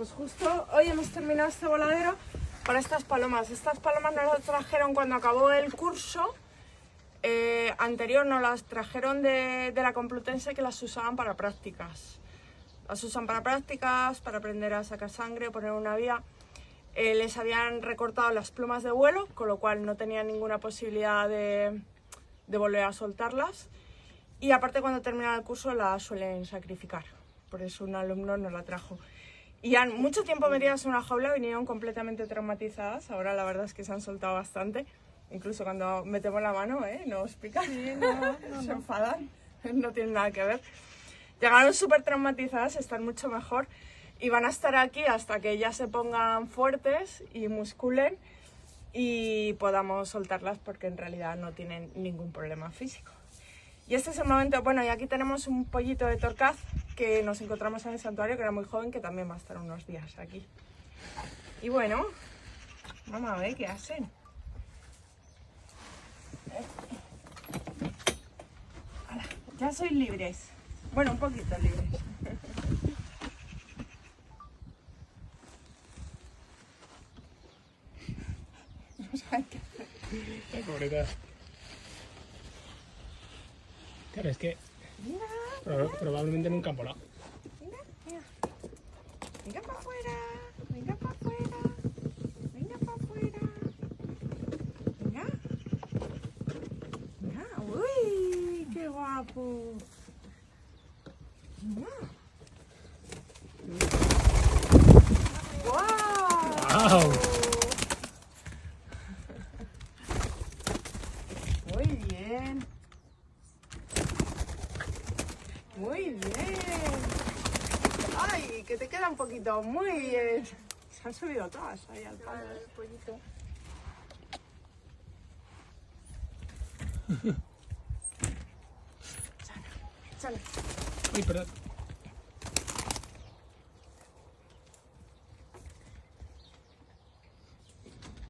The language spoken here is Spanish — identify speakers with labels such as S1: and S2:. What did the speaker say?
S1: pues justo hoy hemos terminado este voladero para estas palomas. Estas palomas nos las trajeron cuando acabó el curso eh, anterior, nos las trajeron de, de la Complutense que las usaban para prácticas. Las usan para prácticas, para aprender a sacar sangre, poner una vía. Eh, les habían recortado las plumas de vuelo, con lo cual no tenían ninguna posibilidad de, de volver a soltarlas. Y aparte cuando terminan el curso la suelen sacrificar. Por eso un alumno nos la trajo. Y han mucho tiempo metidas en una jaula, vinieron completamente traumatizadas. Ahora la verdad es que se han soltado bastante. Incluso cuando metemos la mano, ¿eh? No os pican, se enfadan, no tienen nada que ver. Llegaron súper traumatizadas, están mucho mejor y van a estar aquí hasta que ya se pongan fuertes y musculen y podamos soltarlas porque en realidad no tienen ningún problema físico. Y este es el momento, bueno, y aquí tenemos un pollito de torcaz que nos encontramos en el santuario, que era muy joven, que también va a estar unos días aquí. Y bueno, vamos a ver qué hacen. Ya sois libres. Bueno, un poquito libres. No saben qué hacer.
S2: Ay, pobrecita. Claro, es que
S1: Mira,
S2: proba- probablemente nunca han volado.
S1: mira, mira. Venga para afuera, venga para afuera, venga para afuera. Venga. Venga, uy, qué guapo. Venga. ¡Guau!
S2: ¡Guau!
S1: Muy bien. Muy bien. Ay, que te queda un poquito. Muy bien. Se han subido todas ahí al palo. El pollito. Chana, chana.
S2: Uy, perdón.